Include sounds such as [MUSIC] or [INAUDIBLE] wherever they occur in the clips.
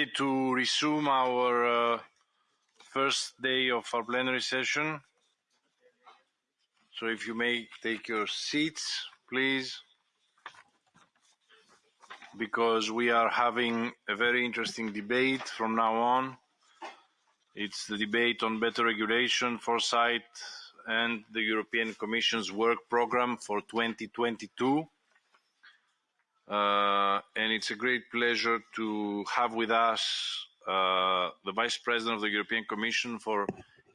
ready to resume our uh, first day of our plenary session. So if you may take your seats, please, because we are having a very interesting debate from now on. It's the debate on better regulation, foresight, and the European Commission's work program for 2022. Uh, and it's a great pleasure to have with us uh, the Vice President of the European Commission for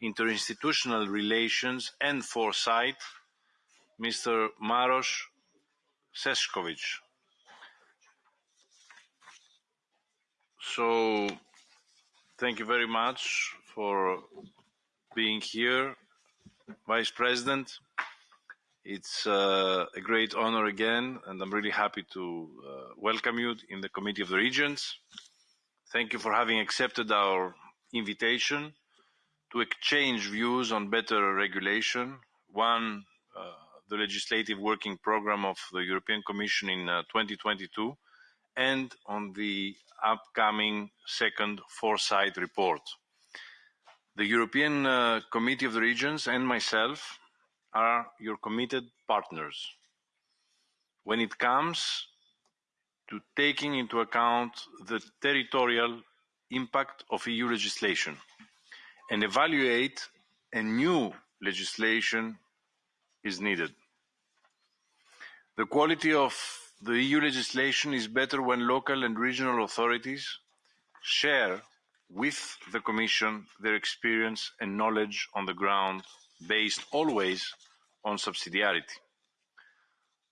Interinstitutional Relations and Foresight, Mr. Maros Sefcovic. So, thank you very much for being here, Vice President. It's uh, a great honor again, and I'm really happy to uh, welcome you in the Committee of the Regions. Thank you for having accepted our invitation to exchange views on better regulation. One, uh, the legislative working program of the European Commission in uh, 2022, and on the upcoming second foresight report. The European uh, Committee of the Regions and myself are your committed partners when it comes to taking into account the territorial impact of EU legislation and evaluate a new legislation is needed. The quality of the EU legislation is better when local and regional authorities share with the Commission their experience and knowledge on the ground based always on subsidiarity.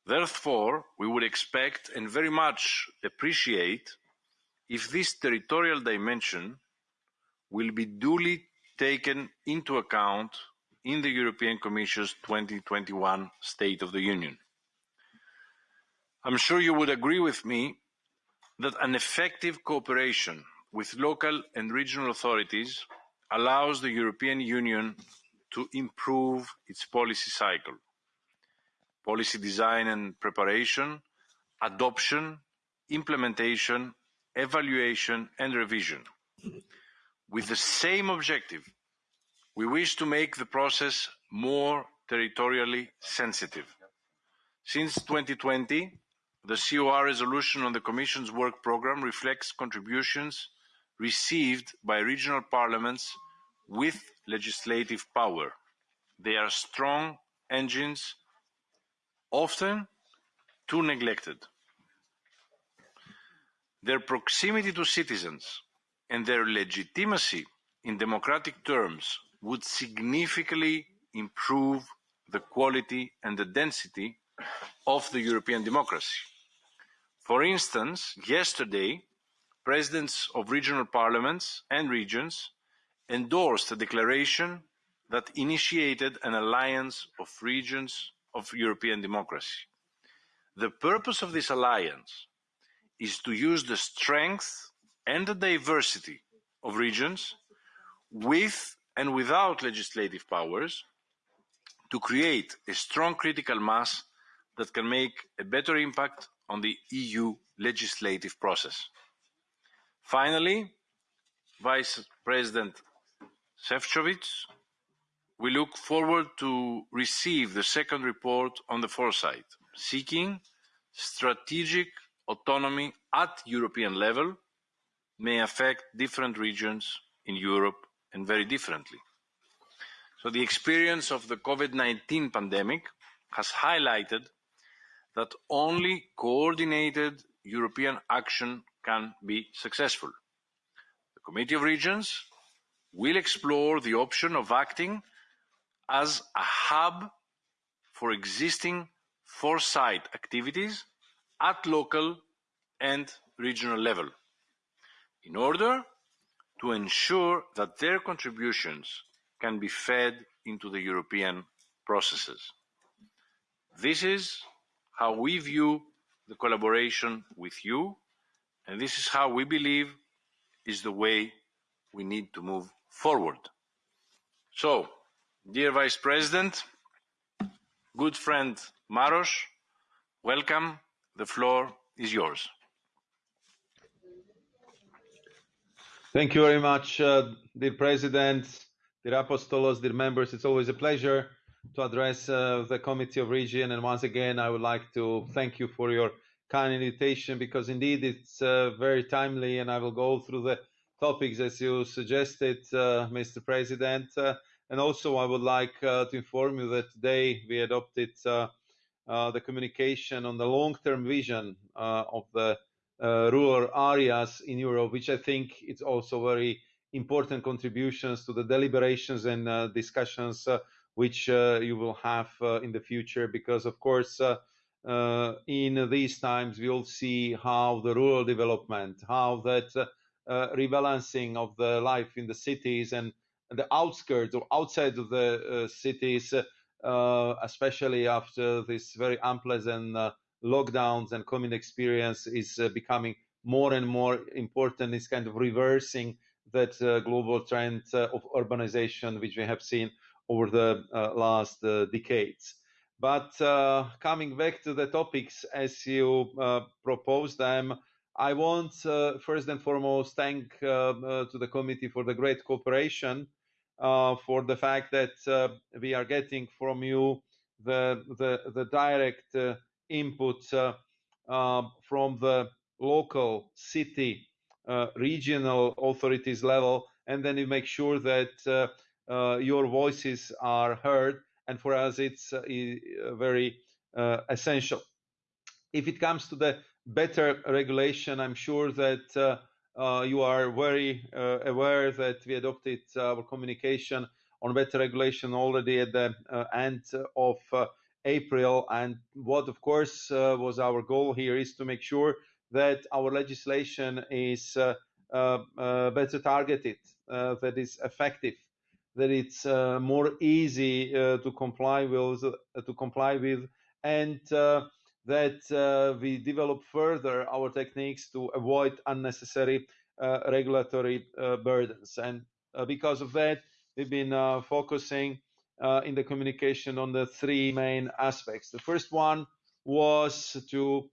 Therefore, we would expect and very much appreciate if this territorial dimension will be duly taken into account in the European Commission's 2021 State of the Union. I'm sure you would agree with me that an effective cooperation with local and regional authorities allows the European Union to improve its policy cycle, policy design and preparation, adoption, implementation, evaluation and revision. With the same objective, we wish to make the process more territorially sensitive. Since 2020, the COR resolution on the Commission's work programme reflects contributions received by regional parliaments with legislative power. They are strong engines, often too neglected. Their proximity to citizens and their legitimacy in democratic terms would significantly improve the quality and the density of the European democracy. For instance, yesterday, presidents of regional parliaments and regions endorsed a declaration that initiated an alliance of regions of European democracy. The purpose of this alliance is to use the strength and the diversity of regions with and without legislative powers to create a strong critical mass that can make a better impact on the EU legislative process. Finally, Vice President Šefčovič, we look forward to receive the second report on the foresight, seeking strategic autonomy at European level may affect different regions in Europe and very differently. So the experience of the COVID-19 pandemic has highlighted that only coordinated European action can be successful. The Committee of Regions will explore the option of acting as a hub for existing foresight activities at local and regional level in order to ensure that their contributions can be fed into the European processes. This is how we view the collaboration with you, and this is how we believe is the way we need to move forward. So, dear Vice President, good friend Maros, welcome. The floor is yours. Thank you very much, uh, dear President, dear Apostolos, dear members. It's always a pleasure to address uh, the Committee of Region. And once again, I would like to thank you for your kind invitation because indeed it's uh, very timely and I will go through the topics as you suggested, uh, Mr. President. Uh, and also I would like uh, to inform you that today we adopted the communication on the long-term vision of the uh, rural areas in Europe, which I think it's also very important contributions to the deliberations and uh, discussions uh, which uh, you will have uh, in the future. Because of course, uh, in these times, we all see how the rural development, how that rebalancing of the life in the cities and the outskirts or outside of the cities, especially after this very unpleasant lockdowns and common experience is uh, becoming more and more important. It's kind of reversing that uh, global trend uh, of urbanization, which we have seen over the uh, last uh, decades. But uh, coming back to the topics as you propose them, I want uh, first and foremost thank uh, uh, to the committee for the great cooperation, for the fact that we are getting from you the the, the direct input uh, uh, from the local city uh, regional authorities level and then you make sure that your voices are heard and for us it's very essential. If it comes to the better regulation i'm sure that uh, you are very uh, aware that we adopted our communication on better regulation already at the uh, end of April. And what, of course, uh, was our goal here is to make sure that our legislation is uh, uh, better targeted, that is effective, that it's more easy to comply with, to comply with, and that we develop further our techniques to avoid unnecessary regulatory burdens. And because of that, we've been focusing uh, in the communication on the three main aspects. The first one was to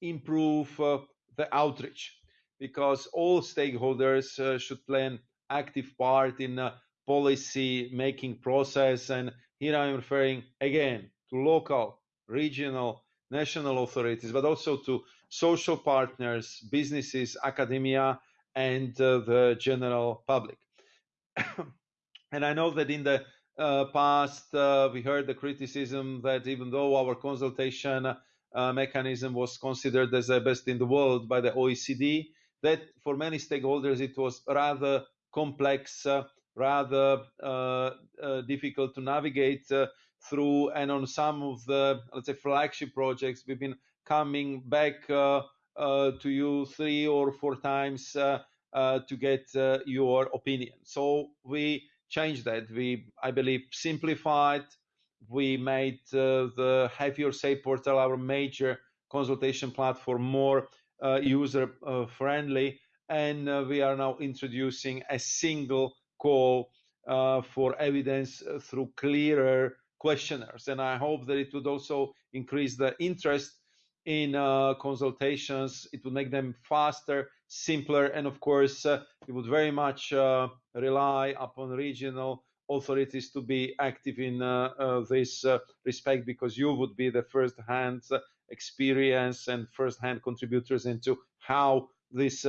improve uh, the outreach because all stakeholders uh, should play an active part in the policy making process. And here I'm referring again to local, regional, national authorities, but also to social partners, businesses, academia, and uh, the general public. [COUGHS] and I know that in the uh, past, uh, we heard the criticism that even though our consultation uh, mechanism was considered as the best in the world by the OECD, that for many stakeholders it was rather complex, uh, rather uh, difficult to navigate through. And on some of the, let's say, flagship projects, we've been coming back to you three or four times to get your opinion. So we changed that. We, I believe, simplified. We made uh, the Have Your Say portal our major consultation platform more uh, user uh, friendly, and uh, we are now introducing a single call uh, for evidence through clearer questionnaires. And I hope that it would also increase the interest in uh, consultations. It would make them faster, simpler, and of course, uh, it would very much uh, rely upon regional authorities to be active in uh, uh, this uh, respect because you would be the first-hand experience and first-hand contributors into how this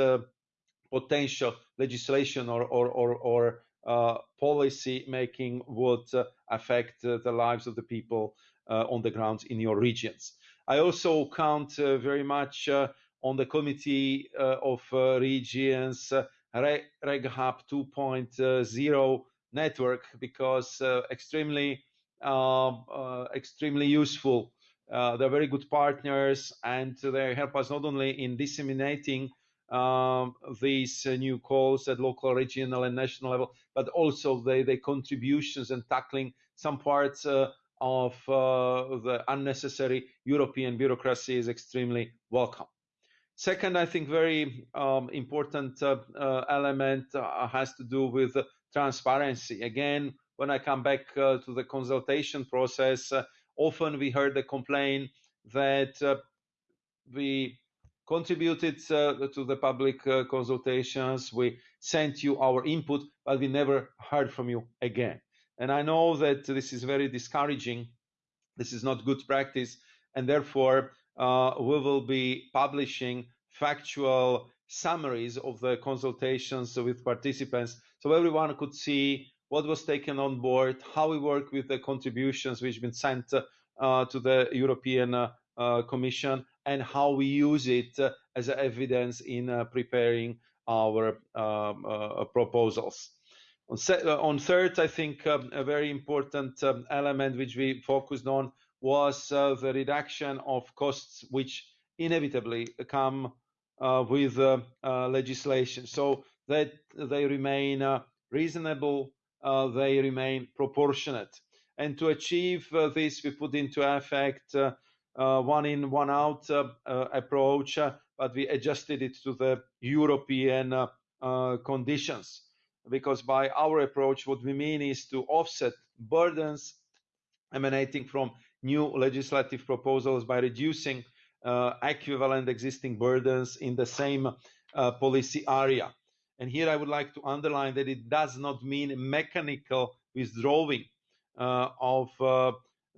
potential legislation or or or, or uh, policy making would uh, affect uh, the lives of the people on the ground in your regions. I also count very much on the Committee of Regions RegHub 2.0 network because uh, extremely um, uh, extremely useful. Uh, they're very good partners and they help us not only in disseminating um, these uh, new calls at local, regional, and national level, but also the, the contributions and tackling some parts uh, of uh, the unnecessary European bureaucracy is extremely welcome. Second, I think very um, important uh, uh, element uh, has to do with transparency. Again, when I come back to the consultation process, often we heard the complaint that we contributed uh, to the public uh, consultations. We sent you our input, but we never heard from you again. And I know that this is very discouraging. This is not good practice. And therefore, uh, we will be publishing factual summaries of the consultations with participants so everyone could see what was taken on board, how we work with the contributions which have been sent uh, to the European uh, Commission, and how we use it uh, as evidence in uh, preparing our um, uh, proposals. On, on, third, I think um, a very important um, element which we focused on was the reduction of costs which inevitably come with legislation. So that they remain reasonable, they remain proportionate. And to achieve uh, this, we put into effect uh, uh, Uh, one in, one out uh, uh, approach, but we adjusted it to the European conditions. Because by our approach, what we mean is to offset burdens emanating from new legislative proposals by reducing uh, equivalent existing burdens in the same uh, policy area. And here I would like to underline that it does not mean mechanical withdrawing uh, of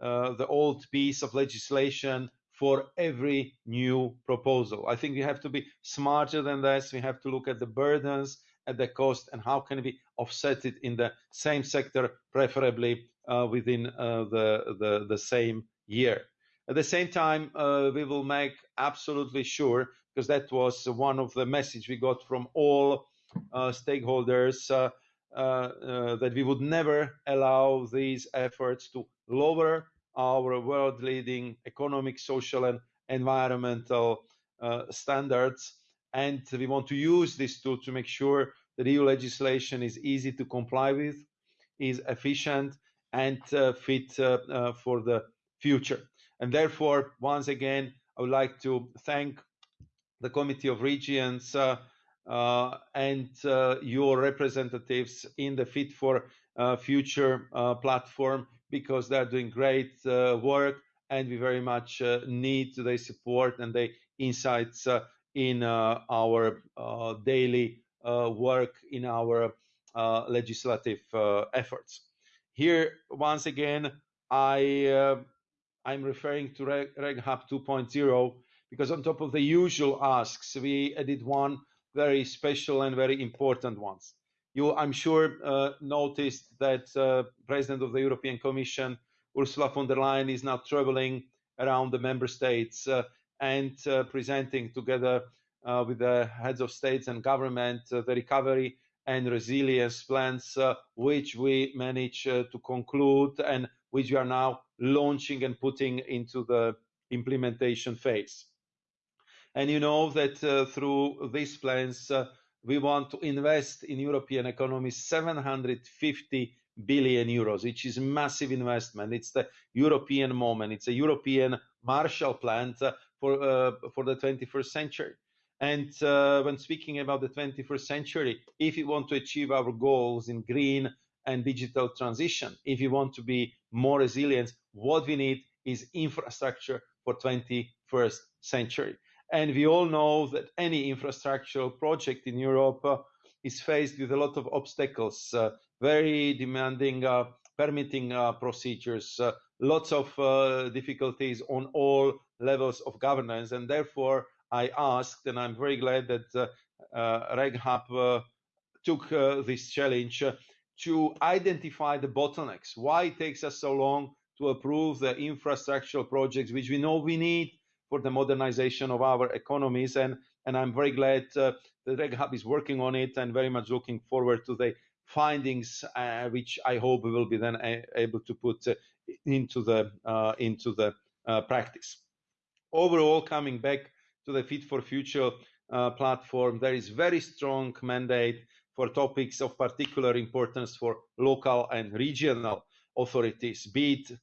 uh, the old piece of legislation for every new proposal. I think we have to be smarter than this. We have to look at the burdens, at the cost, and how can we offset it in the same sector, preferably uh, within uh, the, the, the same year. At the same time, uh, we will make absolutely sure, because that was one of the message we got from all stakeholders, uh, uh, that we would never allow these efforts to lower our world-leading economic, social, and environmental uh, standards. And we want to use this tool to make sure that EU legislation is easy to comply with, is efficient, and uh, fit uh, uh, for the future. And therefore, once again, I would like to thank the Committee of Regions uh, Uh, and uh, your representatives in the Fit for uh, Future uh, platform because they're doing great uh, work and we very much need their support and their insights in our daily work in our legislative efforts. Here, once again, I I'm referring to Reg, Reg Hub 2.0 because on top of the usual asks, we added one very special and very important ones. You, I'm sure, uh, noticed that uh, President of the European Commission, Ursula von der Leyen, is now traveling around the member states uh, and uh, presenting together uh, with the heads of states and government uh, the recovery and resilience plans, which we managed to conclude and which we are now launching and putting into the implementation phase. And you know that uh, through these plans, uh, we want to invest in European economy 750 billion euros, which is massive investment. It's the European moment. It's a European Marshall Plan uh, for uh, for the 21st century. And uh, when speaking about the 21st century, if we want to achieve our goals in green and digital transition, if we want to be more resilient, what we need is infrastructure for 21st century. And we all know that any infrastructural project in Europe uh, is faced with a lot of obstacles, uh, very demanding uh, permitting uh, procedures, uh, lots of uh, difficulties on all levels of governance. And therefore, I asked, and I'm very glad that RegHub took this challenge to identify the bottlenecks. Why it takes us so long to approve the infrastructural projects, which we know we need for the modernization of our economies. And, and I'm very glad uh, that RegHub is working on it and very much looking forward to the findings, uh, which I hope we will be then able to put uh, into the, uh, into the uh, practice. Overall, coming back to the Fit for Future uh, platform, there is very strong mandate for topics of particular importance for local and regional authorities, be it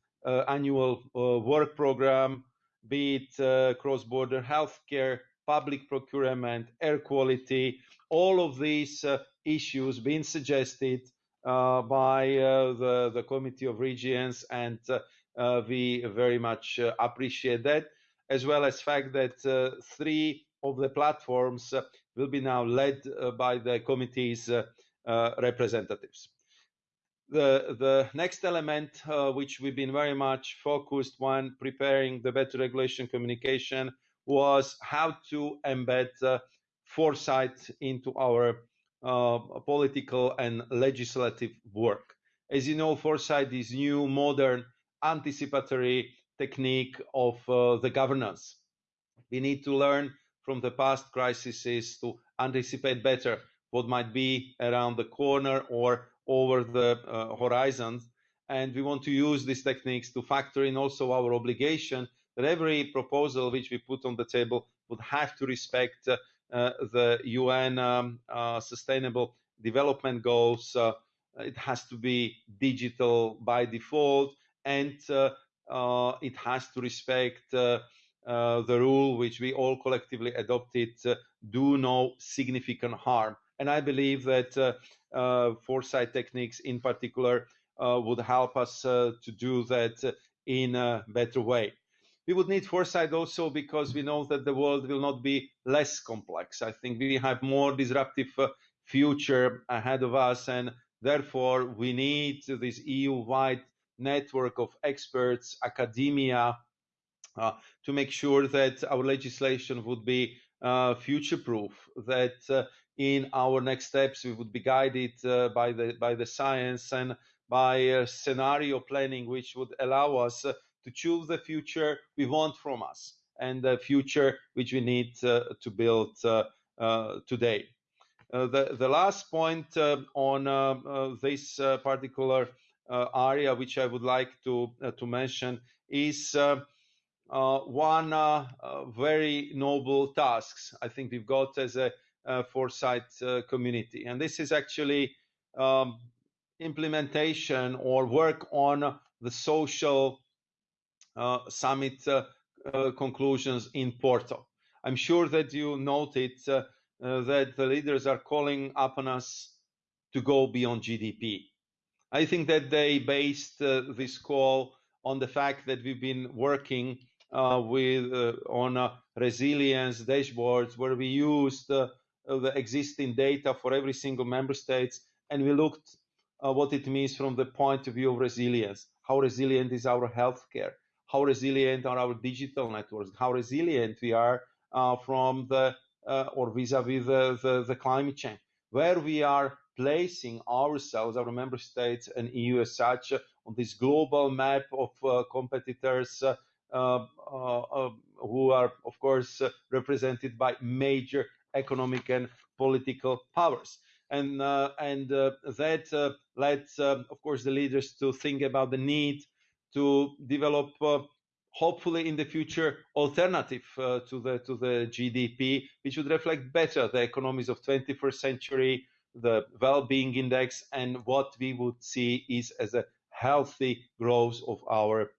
annual work program, be it uh, cross-border healthcare, public procurement, air quality, all of these uh, issues being suggested uh, by uh, the, the Committee of Regions, and uh, uh, we very much appreciate that, as well as fact that three of the platforms will be now led by the committee's representatives. The, the next element, uh, which we've been very much focused on preparing the better regulation communication, was how to embed uh, foresight into our uh, political and legislative work. As you know, foresight is new, modern, anticipatory technique of uh, the governance. We need to learn from the past crises to anticipate better what might be around the corner or over the uh, horizon. And we want to use these techniques to factor in also our obligation that every proposal which we put on the table would have to respect uh, uh, the UN um, uh, Sustainable Development Goals. Uh, it has to be digital by default, and uh, it has to respect the rule which we all collectively adopted: do no significant harm. And I believe that uh, foresight techniques in particular uh, would help us uh, to do that in a better way. We would need foresight also because we know that the world will not be less complex. I think we have more disruptive future ahead of us and therefore we need this EU-wide network of experts, academia, uh, to make sure that our legislation would be uh, future-proof, that uh, in our next steps we would be guided uh, by the by the science and by uh, scenario planning which would allow us uh, to choose the future we want from us and the future which we need uh, to build uh, uh, today. The the last point on this particular area which I would like to to mention is one very noble tasks. I think we've got as a uh, foresight uh, community. And this is actually um, implementation or work on the social uh, summit conclusions in Porto. I'm sure that you noted that the leaders are calling upon us to go beyond GDP. I think that they based uh, this call on the fact that we've been working uh, with uh, on resilience dashboards where we used the existing data for every single member states, and we looked uh, what it means from the point of view of resilience. How resilient is our healthcare? How resilient are our digital networks? How resilient we are uh, from the uh, or vis-a-vis the, the, the, climate change? Where we are placing ourselves, our member states and EU as such, on this global map of uh, competitors uh, uh, who are, of course, represented by major economic and political powers. And, uh, and uh, that uh, led, of course, the leaders to think about the need to develop hopefully in the future alternative uh, to the to the GDP, which would reflect better the economies of 21st century, the well-being index, and what we would see is as a healthy growth of our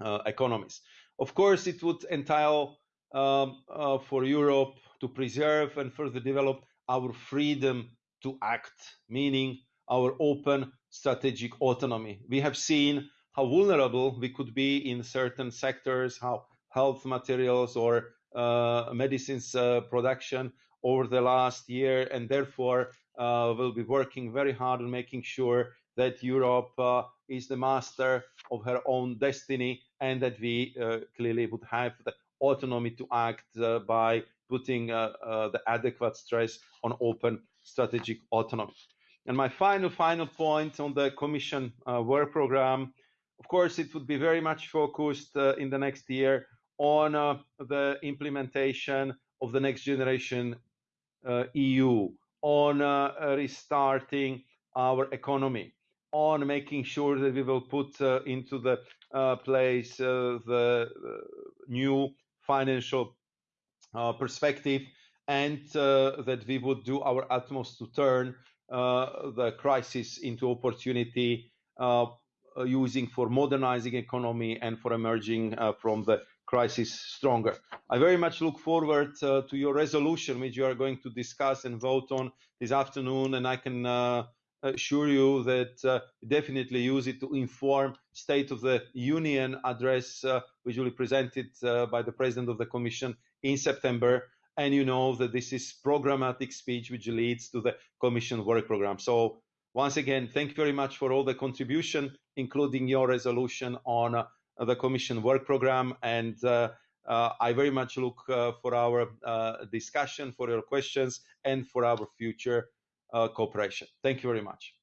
uh, economies. Of course, it would entail um, uh, for Europe to preserve and further develop our freedom to act, meaning our open strategic autonomy. We have seen how vulnerable we could be in certain sectors, how health materials or uh, medicines uh, production over the last year, and therefore uh, we'll be working very hard on making sure that Europe uh, is the master of her own destiny and that we uh, clearly would have the autonomy to act uh, by putting uh, uh, the adequate stress on open strategic autonomy. And my final, final point on the Commission work program, of course, it would be very much focused in the next year on the implementation of the next generation EU, on restarting our economy, on making sure that we will put uh, into the uh, place uh, the new financial uh, perspective and uh, that we would do our utmost to turn uh, the crisis into opportunity using for modernizing economy and for emerging from the crisis stronger. I very much look forward to your resolution, which you are going to discuss and vote on this afternoon, and I can assure you that uh, definitely use it to inform State of the Union address, uh, which will be presented uh, by the President of the Commission in September. and you know that this is programmatic speech which leads to the Commission work program. So once again, thank you very much for all the contribution, including your resolution on the Commission work program. And uh, I very much look uh, for our uh, discussion, for your questions, and for our future cooperation. Thank you very much.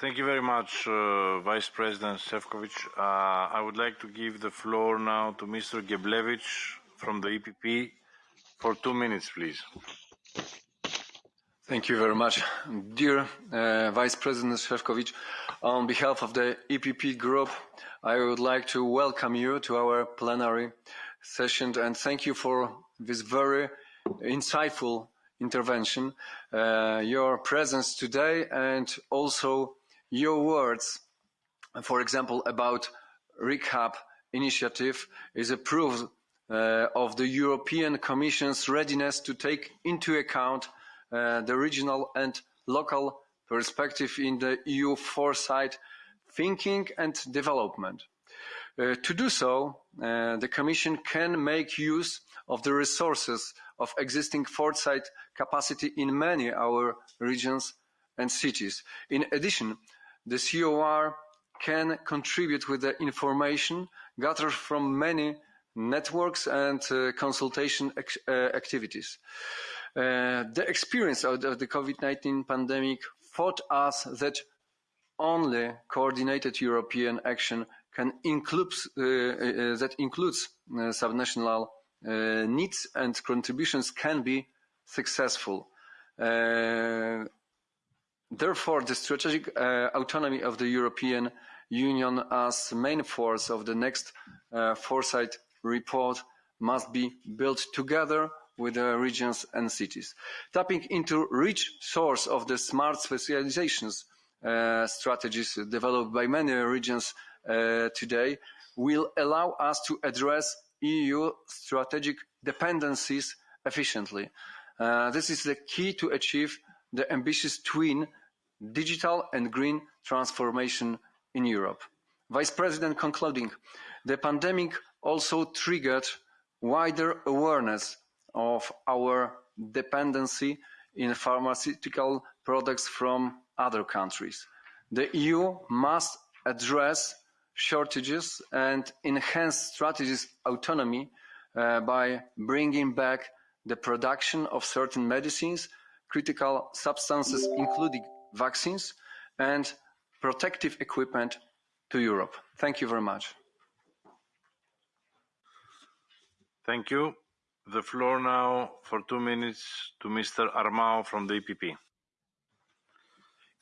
Thank you very much, uh, Vice President Šefčovič. Uh, I would like to give the floor now to Mr. Geblevich from the EPP for two minutes, please. Thank you very much. Dear uh, Vice President Šefčovič, on behalf of the EPP group, I would like to welcome you to our plenary session and thank you for this very insightful intervention, uh, your presence today and also your words, for example, about RegHub initiative is a proof uh, of the European Commission's readiness to take into account uh, the regional and local perspective in the EU foresight thinking and development. Uh, to do so, uh, the Commission can make use of the resources of existing foresight capacity in many our regions and cities. In addition, the COR can contribute with the information gathered from many networks and uh, consultation uh, activities. Uh, the experience of the, the COVID-19 pandemic taught us that only coordinated European action can include, uh, uh, that includes uh, subnational needs and contributions can be successful. Therefore, the strategic uh, autonomy of the European Union as main force of the next uh, foresight report must be built together with the regions and cities. Tapping into rich source of the smart specializations uh, strategies developed by many regions uh, today will allow us to address EU strategic dependencies efficiently. Uh, this is the key to achieve the ambitious twin digital and green transformation in Europe. Vice President concluding, the pandemic also triggered wider awareness of our dependency in pharmaceutical products from other countries. The EU must address shortages and enhance strategies autonomy uh, by bringing back the production of certain medicines, critical substances, including vaccines and protective equipment to Europe. Thank you very much. Thank you. The floor now for two minutes to Mr. Armao from the EPP.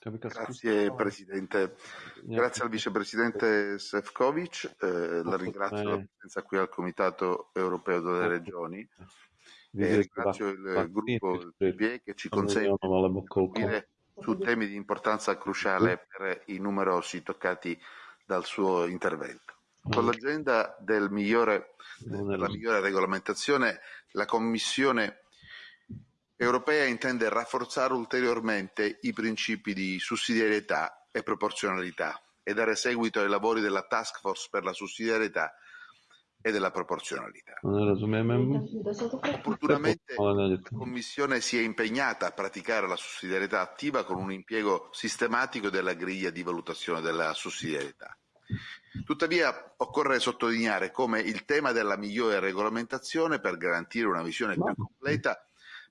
Grazie Presidente, grazie al Vicepresidente Sefcovic, eh, la ringrazio per la presenza qui al Comitato Europeo delle Regioni. E ringrazio il gruppo PPE che ci consente di dire su temi di importanza cruciale per i numerosi toccati dal suo intervento. Con l'agenda del migliore, della migliore regolamentazione, la Commissione europea intende rafforzare ulteriormente i principi di sussidiarietà e proporzionalità e dare seguito ai lavori della Task Force per la sussidiarietà e della proporzionalità. Opportunamente la Commissione si è impegnata a praticare la sussidiarietà attiva con un impiego sistematico della griglia di valutazione della sussidiarietà. Tuttavia occorre sottolineare come il tema della migliore regolamentazione per garantire una visione più completa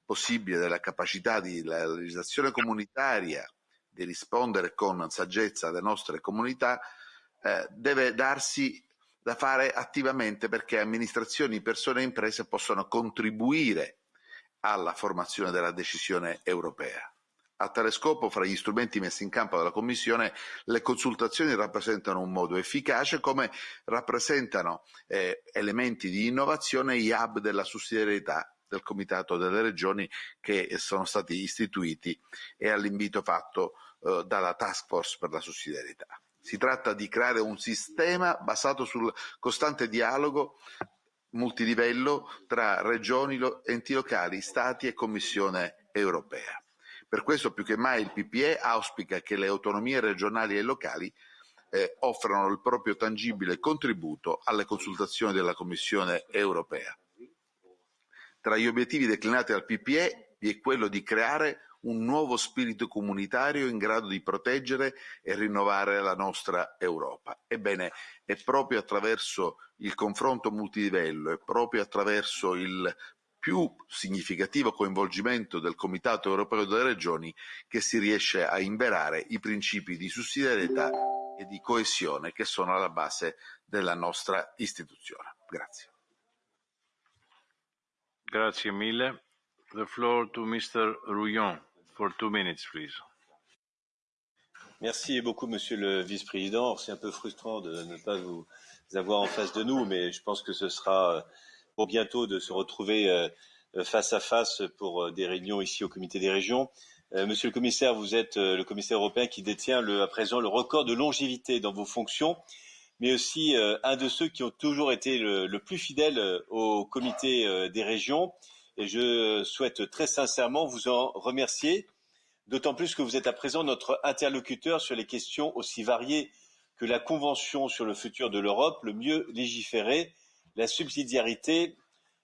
possibile della capacità della legislazione comunitaria di rispondere con saggezza alle nostre comunità eh, deve darsi da fare attivamente perché amministrazioni, persone e imprese possano contribuire alla formazione della decisione europea. A tale scopo, fra gli strumenti messi in campo dalla Commissione, le consultazioni rappresentano un modo efficace, come rappresentano eh, elementi di innovazione gli hub della sussidiarietà del Comitato delle Regioni che sono stati istituiti e all'invito fatto eh, dalla Task Force per la sussidiarietà. Si tratta di creare un sistema basato sul costante dialogo multilivello tra regioni, enti locali, stati e Commissione europea. Per questo più che mai il PPE auspica che le autonomie regionali e locali eh, offrano il proprio tangibile contributo alle consultazioni della Commissione europea. Tra gli obiettivi declinati dal PPE vi è quello di creare un nuovo spirito comunitario in grado di proteggere e rinnovare la nostra Europa. Ebbene, è proprio attraverso il confronto multilivello, è proprio attraverso il più significativo coinvolgimento del Comitato europeo delle regioni che si riesce a inverare i principi di sussidiarietà e di coesione che sono alla base della nostra istituzione. Grazie. Grazie mille. The. Merci beaucoup, Monsieur le Vice-président. C'est un peu frustrant de ne pas vous avoir en face de nous, mais je pense que ce sera pour bientôt de se retrouver euh, face à face pour euh, des réunions ici au Comité des régions. Euh, monsieur le commissaire, vous êtes le commissaire européen qui détient le, à présent le record de longévité dans vos fonctions, mais aussi un de ceux qui ont toujours été le, plus fidèle au Comité des régions. Et je souhaite très sincèrement vous en remercier, d'autant plus que vous êtes à présent notre interlocuteur sur les questions aussi variées que la Convention sur le futur de l'Europe, le mieux légiférer, la subsidiarité,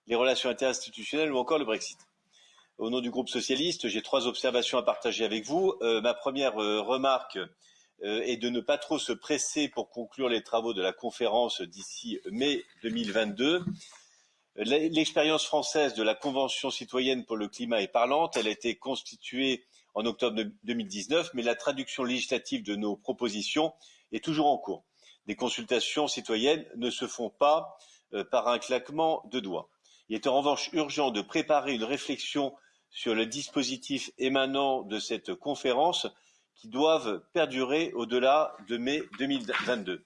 les relations interinstitutionnelles ou encore le Brexit. Au nom du groupe socialiste, j'ai trois observations à partager avec vous. Euh, ma première euh, remarque euh, est de ne pas trop se presser pour conclure les travaux de la conférence d'ici mai 2022. L'expérience française de la Convention citoyenne pour le climat est parlante. Elle a été constituée en octobre 2019, mais la traduction législative de nos propositions est toujours en cours. Des consultations citoyennes ne se font pas euh, par un claquement de doigts. Il est en revanche urgent de préparer une réflexion sur le dispositif émanant de cette conférence qui doivent perdurer au-delà de mai 2022,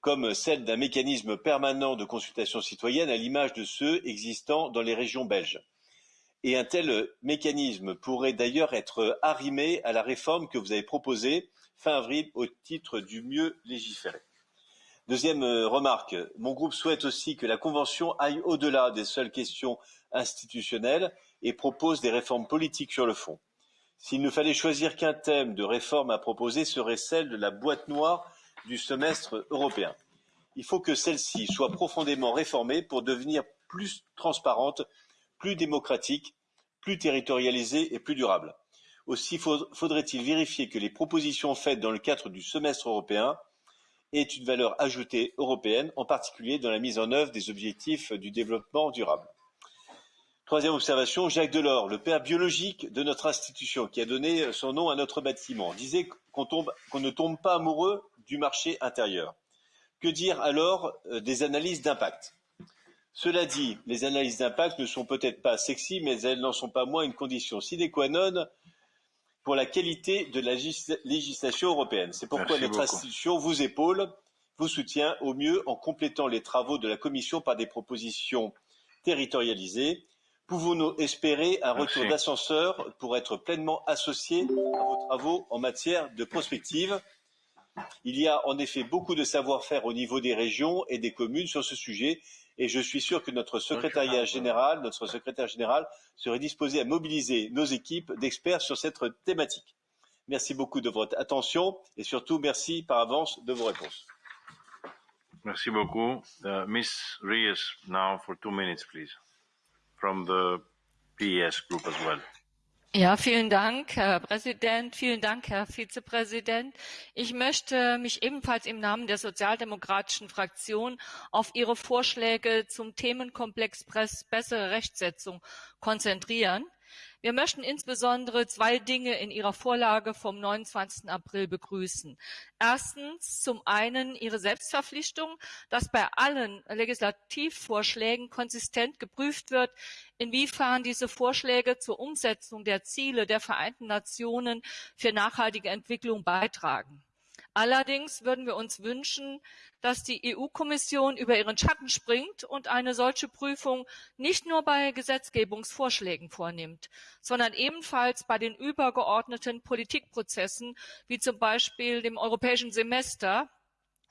comme celle d'un mécanisme permanent de consultation citoyenne à l'image de ceux existant dans les régions belges. Et un tel mécanisme pourrait d'ailleurs être arrimé à la réforme que vous avez proposée fin avril au titre du mieux légiférer. Deuxième euh, remarque, mon groupe souhaite aussi que la Convention aille au-delà des seules questions institutionnelles et propose des réformes politiques sur le fond. S'il ne fallait choisir qu'un thème de réforme à proposer serait celle de la boîte noire du semestre européen. Il faut que celle-ci soit profondément réformée pour devenir plus transparente, plus démocratique, plus territorialisée et plus durable. Aussi faudrait-il vérifier que les propositions faites dans le cadre du semestre européen aient une valeur ajoutée européenne, en particulier dans la mise en œuvre des objectifs du développement durable. Troisième observation, Jacques Delors, le père biologique de notre institution, qui a donné son nom à notre bâtiment, disait qu'on qu ne tombe pas amoureux du marché intérieur. Que dire alors euh, des analyses d'impact? Cela dit, les analyses d'impact ne sont peut-être pas sexy, mais elles n'en sont pas moins une condition sine qua non pour la qualité de la législation européenne. C'est pourquoi Merci notre beaucoup. institution vous épaule, vous soutient au mieux en complétant les travaux de la Commission par des propositions territorialisées. Pouvons-nous espérer un retour d'ascenseur pour être pleinement associés à vos travaux en matière de prospective? Il y a en effet beaucoup de savoir-faire au niveau des régions et des communes sur ce sujet et je suis sûr que notre secrétariat général, notre secrétaire général serait disposé à mobiliser nos équipes d'experts sur cette thématique. Merci beaucoup de votre attention et surtout merci par avance de vos réponses. Merci beaucoup. Uh, Miss Reyes, now for two minutes, please, from the PES group as well. Ja, vielen Dank, Herr Präsident. Vielen Dank, Herr Vizepräsident. Ich möchte mich ebenfalls im Namen der sozialdemokratischen Fraktion auf Ihre Vorschläge zum Themenkomplex bessere Rechtsetzung konzentrieren. Wir möchten insbesondere zwei Dinge in Ihrer Vorlage vom 29. April begrüßen. Erstens zum einen Ihre Selbstverpflichtung, dass bei allen Legislativvorschlägen konsistent geprüft wird, inwiefern diese Vorschläge zur Umsetzung der Ziele der Vereinten Nationen für nachhaltige Entwicklung beitragen. Allerdings würden wir uns wünschen, dass die EU-Kommission über ihren Schatten springt und eine solche Prüfung nicht nur bei Gesetzgebungsvorschlägen vornimmt, sondern ebenfalls bei den übergeordneten Politikprozessen, wie zum Beispiel dem europäischen Semester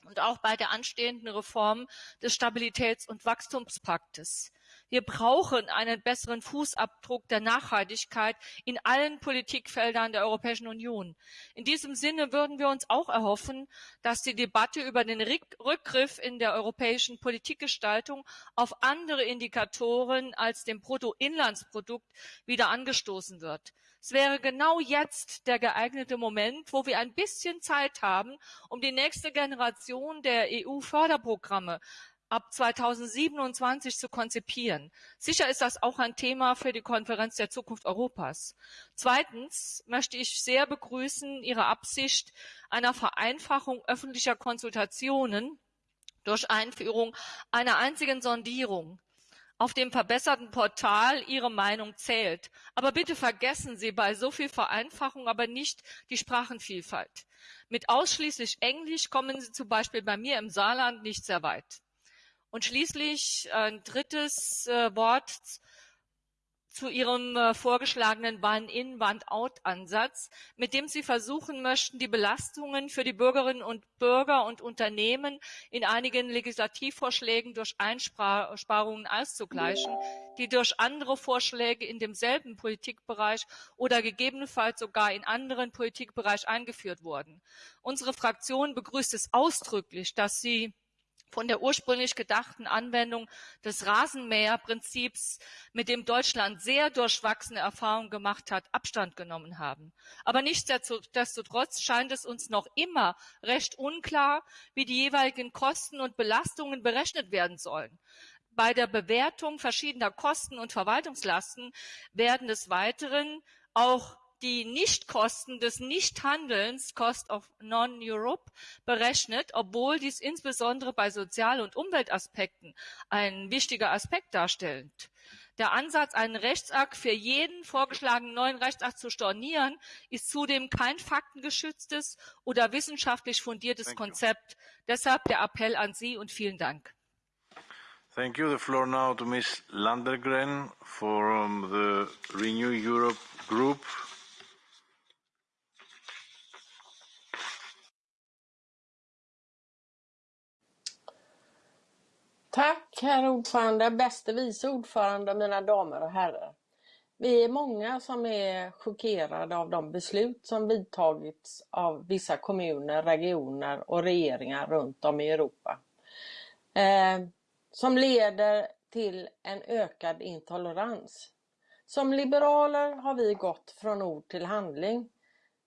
und auch bei der anstehenden Reform des Stabilitäts- und Wachstumspaktes. Wir brauchen einen besseren Fußabdruck der Nachhaltigkeit in allen Politikfeldern der Europäischen Union. In diesem Sinne würden wir uns auch erhoffen, dass die Debatte über den Rückgriff in der europäischen Politikgestaltung auf andere Indikatoren als dem Bruttoinlandsprodukt wieder angestoßen wird. Es wäre genau jetzt der geeignete Moment, wo wir ein bisschen Zeit haben, um die nächste Generation der EU-Förderprogramme ab 2027 zu konzipieren. Sicher ist das auch ein Thema für die Konferenz der Zukunft Europas. Zweitens möchte ich sehr begrüßen Ihre Absicht einer Vereinfachung öffentlicher Konsultationen durch Einführung einer einzigen Sondierung auf dem verbesserten Portal Ihre Meinung zählt. Aber bitte vergessen Sie bei so viel Vereinfachung aber nicht die Sprachenvielfalt. Mit ausschließlich Englisch kommen Sie zum Beispiel bei mir im Saarland nicht sehr weit. Und schließlich ein drittes äh, Wort zu Ihrem äh, vorgeschlagenen One-in, One-out-Ansatz, mit dem Sie versuchen möchten, die Belastungen für die Bürgerinnen und Bürger und Unternehmen in einigen Legislativvorschlägen durch Einsparungen auszugleichen, die durch andere Vorschläge in demselben Politikbereich oder gegebenenfalls sogar in anderen Politikbereich eingeführt wurden. Unsere Fraktion begrüßt es ausdrücklich, dass Sie von der ursprünglich gedachten Anwendung des Rasenmäherprinzips, mit dem Deutschland sehr durchwachsene Erfahrungen gemacht hat, Abstand genommen haben. Aber nichtsdestotrotz scheint es uns noch immer recht unklar, wie die jeweiligen Kosten und Belastungen berechnet werden sollen. Bei der Bewertung verschiedener Kosten und Verwaltungslasten werden des Weiteren auch die Nichtkosten des Nichthandelns (Cost of Non-Europe) berechnet, obwohl dies insbesondere bei Sozial- und Umweltaspekten ein wichtiger Aspekt darstellt. Der Ansatz, einen Rechtsakt für jeden vorgeschlagenen neuen Rechtsakt zu stornieren, ist zudem kein faktengeschütztes oder wissenschaftlich fundiertes Konzept. Deshalb der Appell an Sie und vielen Dank. Thank you. The floor now to Ms. Landergren from the Renew Europe Group. Tack herr ordförande, bäste vice ordförande, mina damer och herrar. Vi är många som är chockerade av de beslut som vidtagits av vissa kommuner, regioner och regeringar runt om i Europa. Eh, som leder till en ökad intolerans. Som liberaler har vi gått från ord till handling.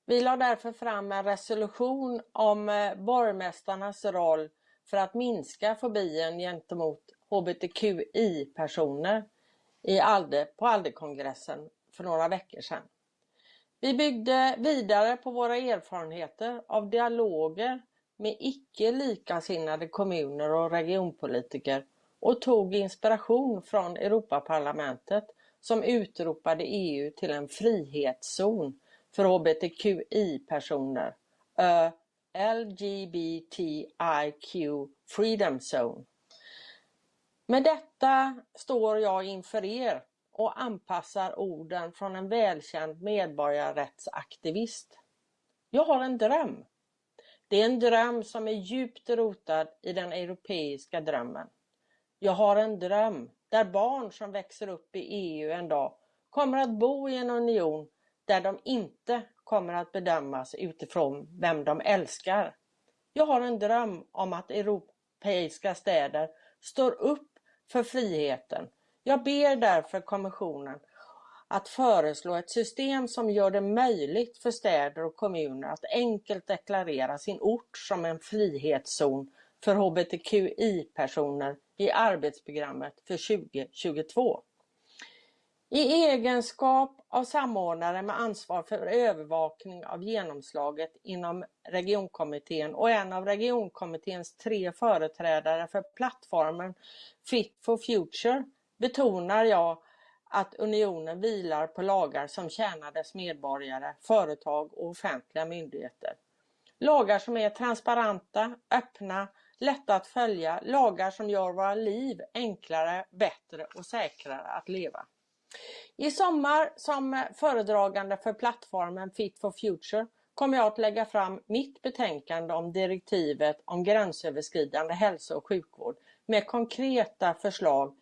Vi la därför fram en resolution om eh, borgmästarnas roll för att minska fobien gentemot hbtqi-personer i Alde, på Alde-kongressen för några veckor sedan. Vi byggde vidare på våra erfarenheter av dialoger med icke likasinnade kommuner och regionpolitiker och tog inspiration från Europaparlamentet som utropade EU till en frihetszon för hbtqi-personer, LGBTIQ Freedom Zone. Med detta står jag inför er och anpassar orden från en välkänd medborgarrättsaktivist. Jag har en dröm. Det är en dröm som är djupt rotad i den europeiska drömmen. Jag har en dröm där barn som växer upp i EU en dag kommer att bo i en union där de inte kommer att bedömas utifrån vem de älskar. Jag har en dröm om att europeiska städer står upp för friheten. Jag ber därför kommissionen att föreslå ett system som gör det möjligt för städer och kommuner att enkelt deklarera sin ort som en frihetszon för hbtqi-personer i arbetsprogrammet för 2022. I egenskap av samordnare med ansvar för övervakning av genomslaget inom regionkommittén och en av regionkommitténs tre företrädare för plattformen Fit for Future betonar jag att unionen vilar på lagar som tjänar dess medborgare, företag och offentliga myndigheter. Lagar som är transparenta, öppna, lätta att följa, lagar som gör våra liv enklare, bättre och säkrare att leva. I sommar som föredragande för plattformen Fit for Future kommer jag att lägga fram mitt betänkande om direktivet om gränsöverskridande hälso och sjukvård med konkreta förslag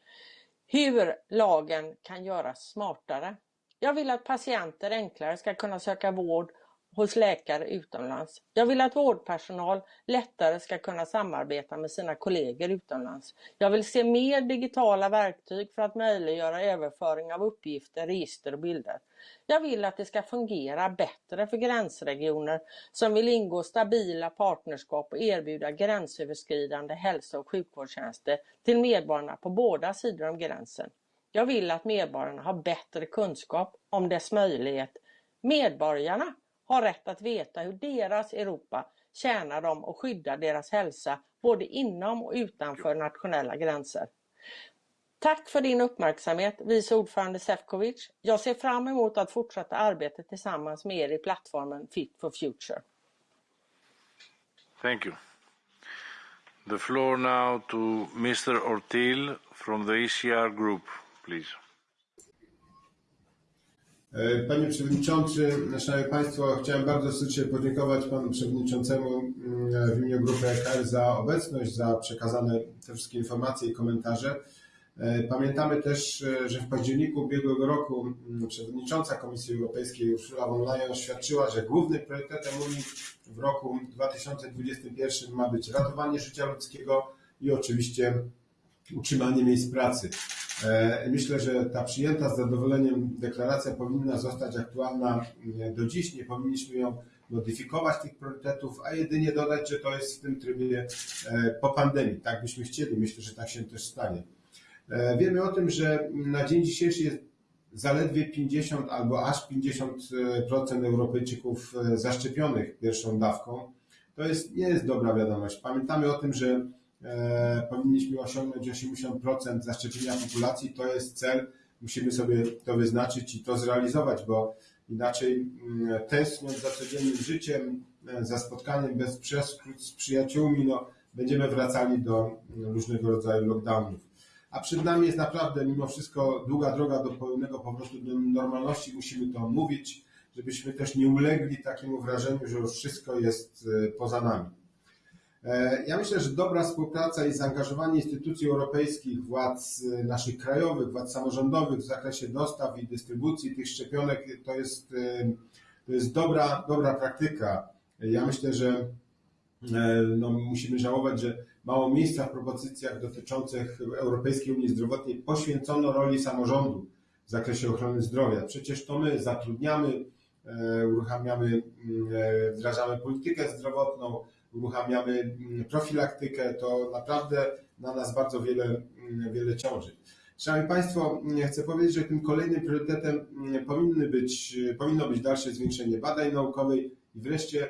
hur lagen kan göras smartare. Jag vill att patienter enklare ska kunna söka vård hos läkare utomlands. Jag vill att vårdpersonal lättare ska kunna samarbeta med sina kollegor utomlands. Jag vill se mer digitala verktyg för att möjliggöra överföring av uppgifter, register och bilder. Jag vill att det ska fungera bättre för gränsregioner som vill ingå stabila partnerskap och erbjuda gränsöverskridande hälso och sjukvårdstjänster till medborgarna på båda sidor om gränsen. Jag vill att medborgarna har bättre kunskap om dess möjlighet. Medborgarna har rätt att veta hur deras Europa tjänar dem och skyddar deras hälsa både inom och utanför nationella gränser. Tack för din uppmärksamhet, vice ordförande Sefcovic. Jag ser fram emot att fortsätta arbetet tillsammans med er i plattformen Fit for Future. Thank you. The floor now to Mr. Ortil from the ECR Group, please. E, panie Przewodniczący, Szanowni Państwo, chciałem bardzo serdecznie podziękować Panu Przewodniczącemu mm, w imieniu Grupy EKR za obecność, za przekazane te wszystkie informacje i komentarze. E, pamiętamy też, e, że w październiku ubiegłego roku mm, Przewodnicząca Komisji Europejskiej Ursula von Leyen oświadczyła, że głównym priorytetem Unii w roku 2021 ma być ratowanie życia ludzkiego i oczywiście utrzymanie miejsc pracy. E, myślę, że ta przyjęta z zadowoleniem deklaracja powinna zostać aktualna mm, do dziś. Nie powinniśmy ją modyfikować tych priorytetów, a jedynie dodać, że to jest w tym trybie e, po pandemii. Tak byśmy chcieli. Myślę, że tak się też stanie. E, wiemy o tym, że na dzień dzisiejszy jest zaledwie 50 albo aż 50% Europejczyków zaszczepionych pierwszą dawką. To jest, nie jest dobra wiadomość. Pamiętamy o tym, że E, powinniśmy osiągnąć 80% zaszczepienia populacji. To jest cel, musimy sobie to wyznaczyć i to zrealizować, bo inaczej mm, tęskniąc za codziennym życiem, e, za spotkaniem bez przeszkód z przyjaciółmi, no, będziemy wracali do mm, różnego rodzaju lockdownów. A przed nami jest naprawdę mimo wszystko długa droga do pełnego powrotu do normalności. Musimy to mówić, żebyśmy też nie ulegli takiemu wrażeniu, że już wszystko jest e, poza nami. E, ja myślę, że dobra współpraca i zaangażowanie instytucji europejskich, władz e, naszych krajowych, władz samorządowych w zakresie dostaw i dystrybucji tych szczepionek to jest, e, to jest dobra, dobra praktyka. Ja myślę, że no, musimy żałować, że mało miejsca w propozycjach dotyczących Europejskiej Unii Zdrowotnej poświęcono roli samorządu w zakresie ochrony zdrowia. Przecież to my zatrudniamy, uruchamiamy, wdrażamy politykę zdrowotną, uruchamiamy mm, profilaktykę, to naprawdę na nas bardzo wiele, mm, wiele ciąży. Szanowni Państwo, mm, chcę powiedzieć, że tym kolejnym priorytetem powinny być, powinno być dalsze zwiększenie badań naukowych i wreszcie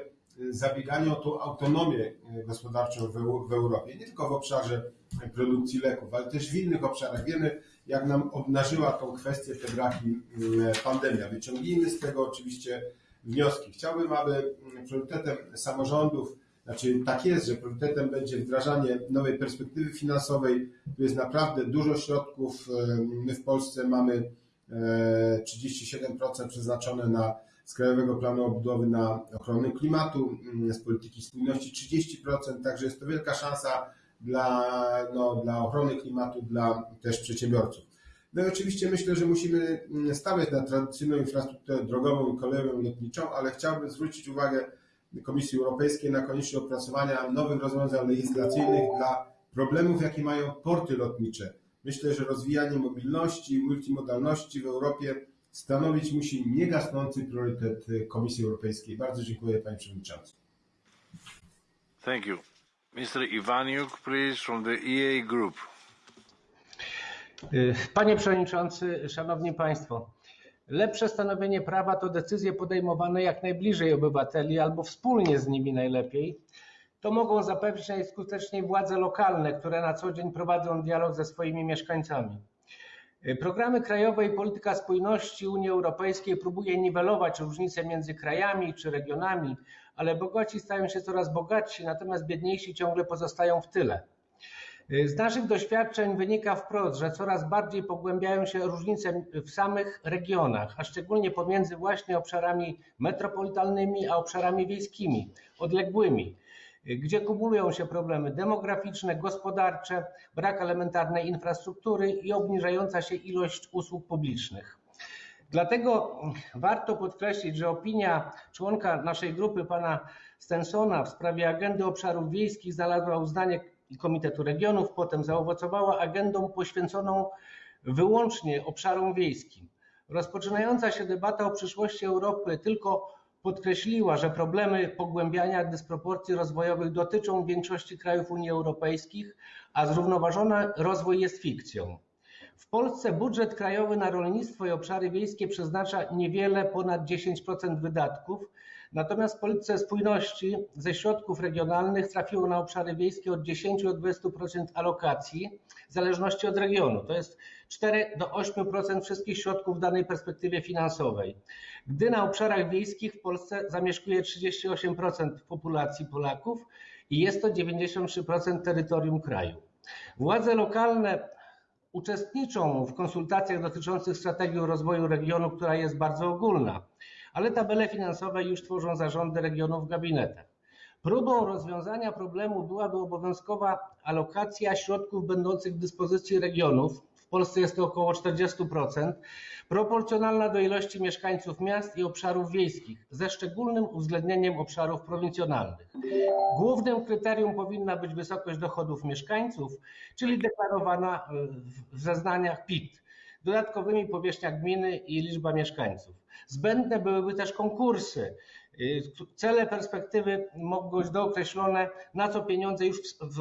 zabieganie o tą autonomię gospodarczą w, w Europie, nie tylko w obszarze produkcji leków, ale też w innych obszarach. Wiemy, jak nam obnażyła tą kwestię te braki pandemia. Wyciągnijmy z tego oczywiście wnioski. Chciałbym, aby priorytetem samorządów znaczy, tak jest, że priorytetem będzie wdrażanie nowej perspektywy finansowej. Tu jest naprawdę dużo środków. My w Polsce mamy 37% e, przeznaczone na z Krajowego Planu Odbudowy na ochronę klimatu, mm, z polityki spójności 30%, także jest to wielka szansa dla, no, dla ochrony klimatu, dla też przedsiębiorców. No i oczywiście myślę, że musimy mm, stawiać na tradycyjną infrastrukturę drogową i kolejową lotniczą, ale chciałbym zwrócić uwagę Komisji Europejskiej na konieczność opracowania nowych rozwiązań legislacyjnych dla problemów, jakie mają porty lotnicze. Myślę, że rozwijanie mobilności i multimodalności w Europie stanowić musi niegasnący priorytet Komisji Europejskiej. Bardzo dziękuję Panie Przewodniczący. Thank you. Mr. Iwaniuk, please, from the EA Group. Panie Przewodniczący, Szanowni Państwo. Lepsze stanowienie prawa to decyzje podejmowane jak najbliżej obywateli albo wspólnie z nimi najlepiej. To mogą zapewnić najskuteczniej władze lokalne, które na co dzień prowadzą dialog ze swoimi mieszkańcami. Programy krajowe i polityka spójności Unii Europejskiej próbuje niwelować różnice między krajami czy regionami, ale bogaci stają się coraz bogatsi, natomiast biedniejsi ciągle pozostają w tyle. Z naszych doświadczeń wynika wprost, że coraz bardziej pogłębiają się różnice w samych regionach, a szczególnie pomiędzy właśnie obszarami metropolitalnymi a obszarami wiejskimi, odległymi. gdzie kumulują się problemy demograficzne, gospodarcze, brak elementarnej infrastruktury i obniżająca się ilość usług publicznych. Dlatego warto podkreślić, że opinia członka naszej grupy, pana Stensona, w sprawie agendy obszarów wiejskich znalazła uznanie Komitetu Regionów, potem zaowocowała agendą poświęconą wyłącznie obszarom wiejskim. Rozpoczynająca się debata o przyszłości Europy tylko podkreśliła, że problemy pogłębiania dysproporcji rozwojowych dotyczą większości krajów Unii Europejskiej, a zrównoważony rozwój jest fikcją. W Polsce budżet krajowy na rolnictwo i obszary wiejskie przeznacza niewiele ponad 10% wydatków, natomiast w polityce spójności ze środków regionalnych trafiło na obszary wiejskie od 10 do 20% alokacji w zależności od regionu. To jest 4 do 8% wszystkich środków w danej perspektywie finansowej. Gdy na obszarach wiejskich w Polsce zamieszkuje 38% populacji Polaków i jest to 93% terytorium kraju. Władze lokalne uczestniczą w konsultacjach dotyczących strategii rozwoju regionu, która jest bardzo ogólna, ale tabele finansowe już tworzą zarządy regionów w gabinetach. Próbą rozwiązania problemu byłaby obowiązkowa alokacja środków będących w dyspozycji regionów, w Polsce jest to około 40%, proporcjonalna do ilości mieszkańców miast i obszarów wiejskich, ze szczególnym uwzględnieniem obszarów prowincjonalnych. Głównym kryterium powinna być wysokość dochodów mieszkańców, czyli deklarowana w zeznaniach PIT, dodatkowymi powierzchnia gminy i liczba mieszkańców. Zbędne byłyby też konkursy. Cele perspektywy mogą być dookreślone, na co pieniądze już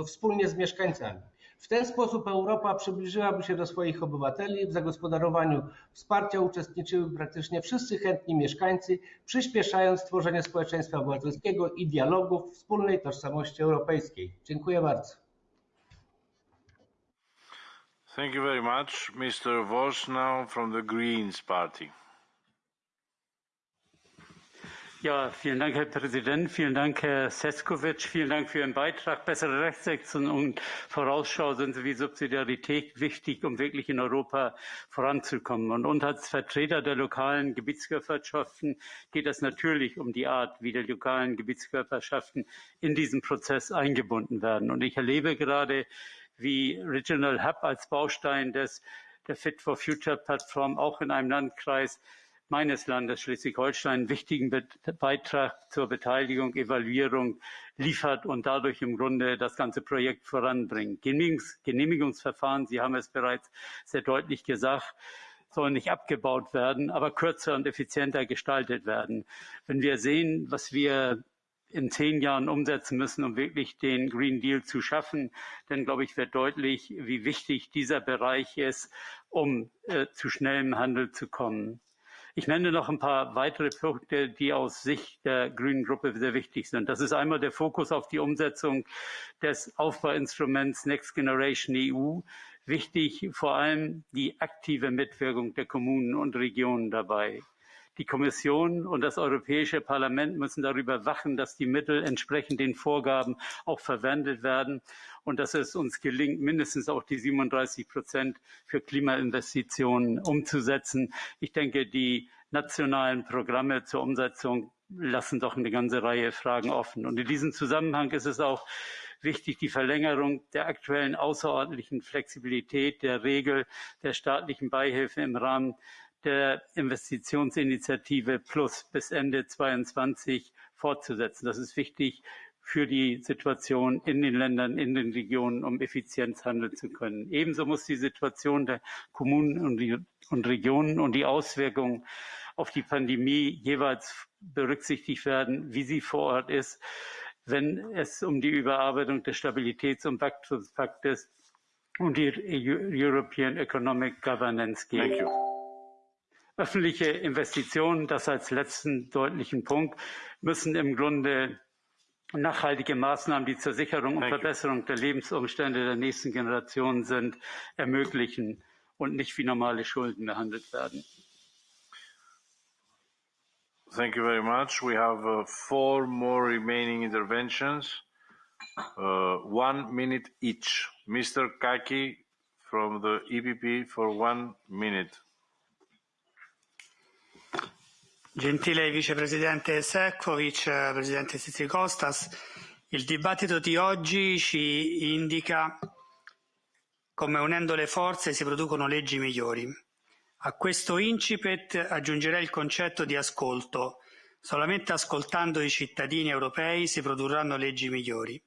wspólnie z mieszkańcami. W ten sposób Europa przybliżyłaby się do swoich obywateli. W zagospodarowaniu wsparcia uczestniczyły praktycznie wszyscy chętni mieszkańcy, przyspieszając tworzenie społeczeństwa obywatelskiego i dialogu wspólnej tożsamości europejskiej. Dziękuję bardzo. Thank you very much. Mr. Voss from the Greens Party. Ja, vielen Dank, Herr Präsident. Vielen Dank, Herr Seskovic. Vielen Dank für Ihren Beitrag. Bessere Rechtssetzung und Vorausschau sind sowie Subsidiarität wichtig, um wirklich in Europa voranzukommen. Und uns als Vertreter der lokalen Gebietskörperschaften geht es natürlich um die Art, wie die lokalen Gebietskörperschaften in diesen Prozess eingebunden werden. Und ich erlebe gerade, wie Regional Hub als Baustein des, der Fit for Future Plattform auch in einem Landkreis meines Landes Schleswig-Holstein einen wichtigen Beitrag zur Beteiligung, Evaluierung liefert und dadurch im Grunde das ganze Projekt voranbringt. Genehmigungs Genehmigungsverfahren, Sie haben es bereits sehr deutlich gesagt, sollen nicht abgebaut werden, aber kürzer und effizienter gestaltet werden. Wenn wir sehen, was wir in zehn Jahren umsetzen müssen, um wirklich den Green Deal zu schaffen, dann glaube ich, wird deutlich, wie wichtig dieser Bereich ist, um äh, zu schnellem Handel zu kommen. Ich nenne noch ein paar weitere Punkte, die aus Sicht der Grünen Gruppe sehr wichtig sind. Das ist einmal der Fokus auf die Umsetzung des Aufbauinstruments Next Generation EU. Wichtig vor allem die aktive Mitwirkung der Kommunen und Regionen dabei. Die Kommission und das Europäische Parlament müssen darüber wachen, dass die Mittel entsprechend den Vorgaben auch verwendet werden und dass es uns gelingt, mindestens auch die 37 Prozent für Klimainvestitionen umzusetzen. Ich denke, die nationalen Programme zur Umsetzung lassen doch eine ganze Reihe Fragen offen. Und in diesem Zusammenhang ist es auch wichtig, die Verlängerung der aktuellen außerordentlichen Flexibilität der Regel der staatlichen Beihilfe im Rahmen der Investitionsinitiative Plus bis Ende 2022 fortzusetzen. Das ist wichtig für die Situation in den Ländern, in den Regionen, um Effizienz handeln zu können. Ebenso muss die Situation der Kommunen und, die, und Regionen und die Auswirkungen auf die Pandemie jeweils berücksichtigt werden, wie sie vor Ort ist, wenn es um die Überarbeitung des Stabilitäts- und Wachstumspaktes und die European Economic Governance geht. Öffentliche Investitionen, das als letzten deutlichen Punkt, müssen im Grunde nachhaltige Maßnahmen, die zur Sicherung und Verbesserung der Lebensumstände der nächsten Generationen sind, ermöglichen und nicht wie normale Schulden behandelt werden. Thank you very much. We have uh, four more remaining interventions. Uh, one minute each. Mr. Kaki from the EPP for one minute. Gentile vicepresidente Sefcovic, presidente Sitri Kostas, Il dibattito di oggi ci indica come unendo le forze si producono leggi migliori. A questo incipit aggiungerei il concetto di ascolto. Solamente ascoltando i cittadini europei si produrranno leggi migliori.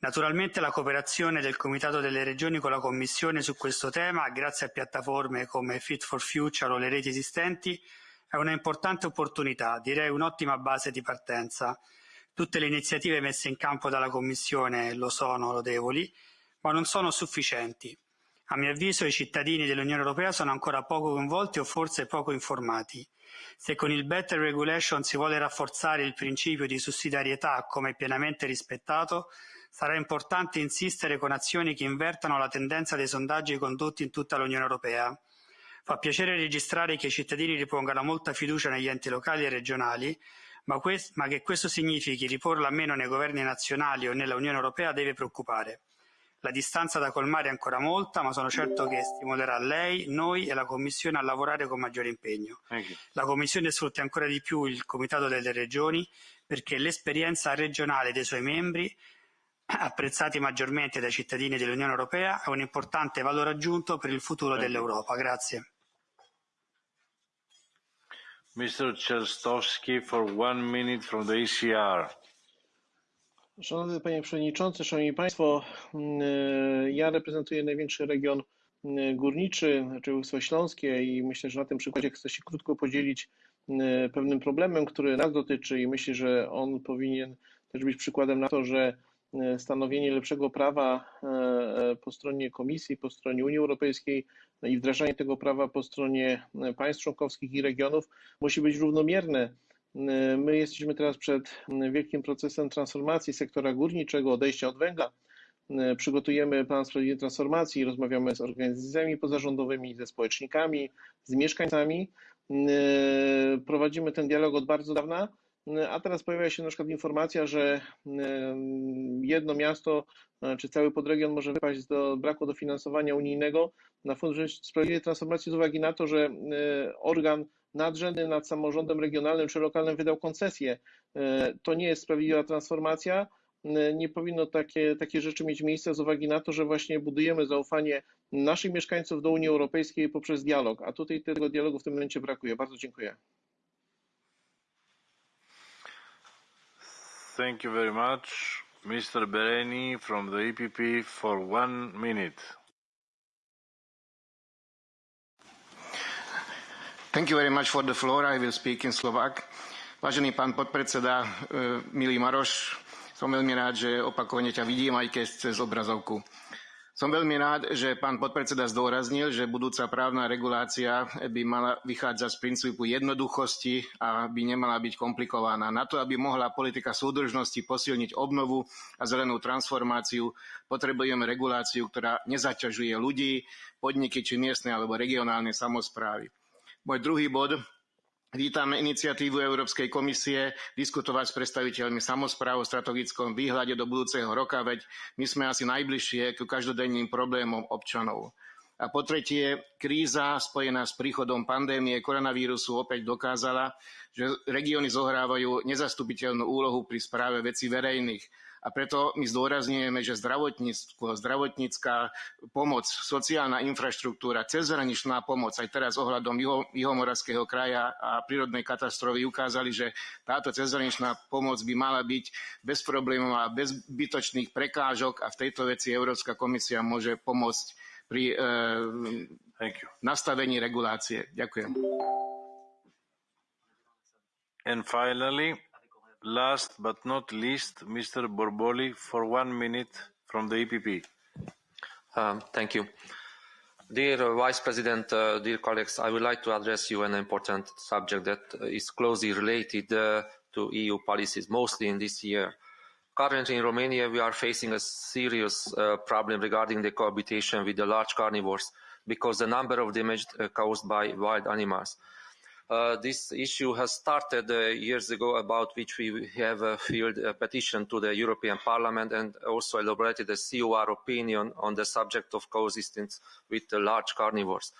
Naturalmente la cooperazione del Comitato delle Regioni con la Commissione su questo tema, grazie a piattaforme come Fit for Future o le reti esistenti, è una importante opportunità, direi un'ottima base di partenza. Tutte le iniziative messe in campo dalla Commissione lo sono lodevoli, ma non sono sufficienti. A mio avviso i cittadini dell'Unione Europea sono ancora poco coinvolti o forse poco informati. Se con il Better Regulation si vuole rafforzare il principio di sussidiarietà come pienamente rispettato, sarà importante insistere con azioni che invertano la tendenza dei sondaggi condotti in tutta l'Unione Europea. Fa piacere registrare che i cittadini ripongano molta fiducia negli enti locali e regionali, ma, ma che questo significhi riporla meno nei governi nazionali o nella Unione Europea deve preoccupare. La distanza da colmare è ancora molta, ma sono certo che stimolerà lei, noi e la Commissione a lavorare con maggiore impegno. La Commissione sfrutti ancora di più il Comitato delle Regioni perché l'esperienza regionale dei suoi membri apprezzati maggiormente dai cittadini dell'Unione Europea, è un importante valore aggiunto per il futuro dell'Europa. Grazie. Mr. Czerstowski for one minute from the ECR. Szanowny Panie Przewodniczący, Szanowni Państwo, ja reprezentuję największy region górniczy, znaczy województwo śląskie i myślę, że na tym przykładzie chcę się krótko podzielić pewnym problemem, który nas dotyczy i myślę, że on powinien też być przykładem na to, że stanowienie lepszego prawa po stronie Komisji, po stronie Unii Europejskiej i wdrażanie tego prawa po stronie państw członkowskich i regionów musi być równomierne. My jesteśmy teraz przed wielkim procesem transformacji sektora górniczego, odejścia od węgla. Przygotujemy plan sprawiedliwej transformacji, rozmawiamy z organizacjami pozarządowymi, ze społecznikami, z mieszkańcami. Prowadzimy ten dialog od bardzo dawna a teraz pojawia się na przykład informacja, że jedno miasto czy cały podregion może wypaść do braku dofinansowania unijnego na Fundusz Sprawiedliwej Transformacji z uwagi na to, że organ nadrzędny nad samorządem regionalnym czy lokalnym wydał koncesję. To nie jest sprawiedliwa transformacja. Nie powinno takie, takie rzeczy mieć miejsca z uwagi na to, że właśnie budujemy zaufanie naszych mieszkańców do Unii Europejskiej poprzez dialog, a tutaj tego dialogu w tym momencie brakuje. Bardzo dziękuję. Thank you very much. Mr. Bereni from the EPP for one minute. Thank you very much for the floor. I will speak in Slovak. Vážený pán podpredseda, milý Maroš, som veľmi rád, že opakovane ťa vidím, aj keď cez obrazovku. Som veľmi rád, že pán podpredseda zdôraznil, že budúca právna regulácia by mala vychádzať z princípu jednoduchosti a by nemala byť komplikovaná. Na to, aby mohla politika súdržnosti posilniť obnovu a zelenú transformáciu, potrebujeme reguláciu, ktorá nezaťažuje ľudí, podniky či miestne alebo regionálne samozprávy. Môj druhý bod Vítame iniciatívu Európskej komisie diskutovať s predstaviteľmi samospráv o strategickom výhľade do budúceho roka, veď my sme asi najbližšie k každodenným problémom občanov. A po tretie, kríza spojená s príchodom pandémie koronavírusu opäť dokázala, že regióny zohrávajú nezastupiteľnú úlohu pri správe vecí verejných a preto my zdôrazňujeme, že zdravotníctvo, zdravotnícká pomoc, sociálna infraštruktúra, cezhraničná pomoc, aj teraz ohľadom Juho, Juhomoravského kraja a prírodnej katastrofy ukázali, že táto cezhraničná pomoc by mala byť bez problémov a bez zbytočných prekážok a v tejto veci Európska komisia môže pomôcť pri e, nastavení regulácie. Ďakujem. And finally, Last but not least, Mr. Borboly for one minute from the EPP. Um, thank you. Dear uh, Vice President, uh, dear colleagues, I would like to address you an important subject that is closely related uh, to EU policies, mostly in this year. Currently in Romania, we are facing a serious uh, problem regarding the cohabitation with the large carnivores because the number of damage uh, caused by wild animals. Uh, this issue has started uh, years ago about which we have uh, filed a petition to the European Parliament and also elaborated a COR opinion on the subject of coexistence with large carnivores.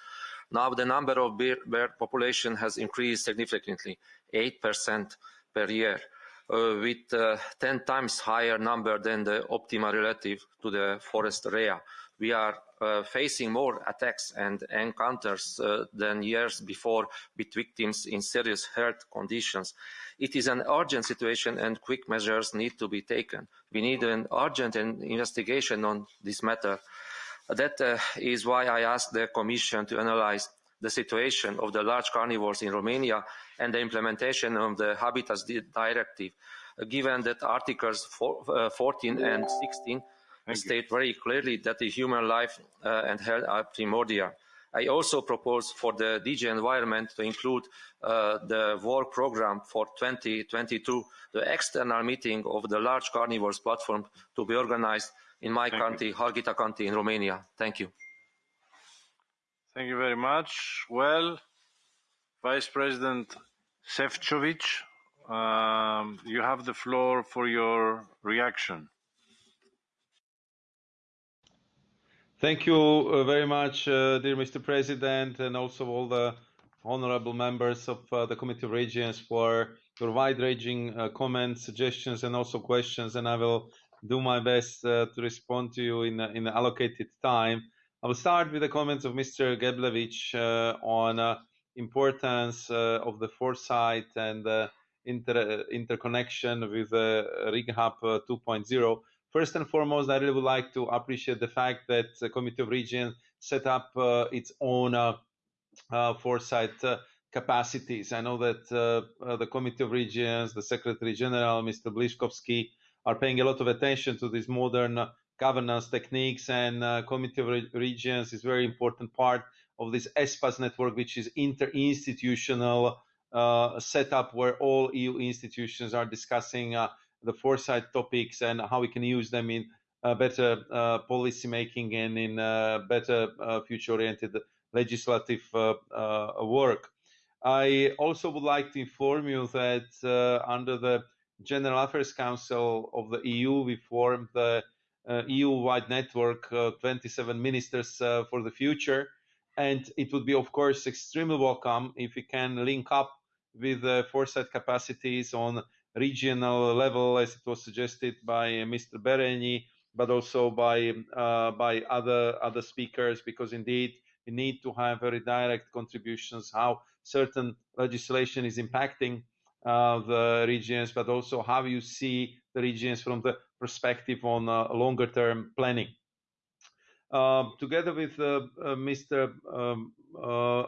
Now the number of bear, population has increased significantly, 8% per year. uh, with uh, 10 times higher number than the optimal relative to the forest area. We are facing more attacks and encounters uh, than years before with victims in serious health conditions. It is an urgent situation and quick measures need to be taken. We need an urgent investigation on this matter. That uh, is why I asked the Commission to analyze the situation of the large carnivores in Romania and the implementation of the Habitats Directive, given that Articles uh, 14 and 16 Thank state very clearly that the human life uh, and health are primordial. I also propose for the DG Environment to include uh, the work program for 2022, the external meeting of the large carnivores platform to be organized in my Thank country, you. Harghita in Romania. Thank you. Thank you very much. Well, Vice President Šefčovič, um, you have the floor for your reaction. Thank you uh, very much, uh, dear Mr. President, and also all the honorable members of uh, the Committee of Regions for your wide-ranging comments, suggestions, and also questions. And I will do my best to respond to you in in allocated time. I will start with the comments of Mr. Geblevich on importance of the foresight and inter interconnection with uh, RegHub 2.0. First and foremost, I really would like to appreciate the fact that the Committee of Regions set up uh, its own uh, uh, foresight uh, capacities. I know that uh, uh, the Committee of Regions, the Secretary General, Mr. Blížkovský, are paying a lot of attention to these modern governance techniques, and Committee of Re Regions is very important part of this ESPAS network, which is interinstitutional setup where all EU institutions are discussing the foresight topics and how we can use them in uh, better uh, policy making and in uh, better uh, future oriented legislative uh, uh, work. I also would like to inform you that under the General Affairs Council of the EU, we formed the EU-wide network, 27 ministers for the future. And it would be, of course, extremely welcome if we can link up with the foresight capacities on regional level, as it was suggested by Mr. Berényi, but also by uh, by other other speakers, because indeed we need to have very direct contributions how certain legislation is impacting uh, the regions, but also how you see the regions from the perspective on uh, longer term planning. Uh, together with uh, uh, Mr. Um,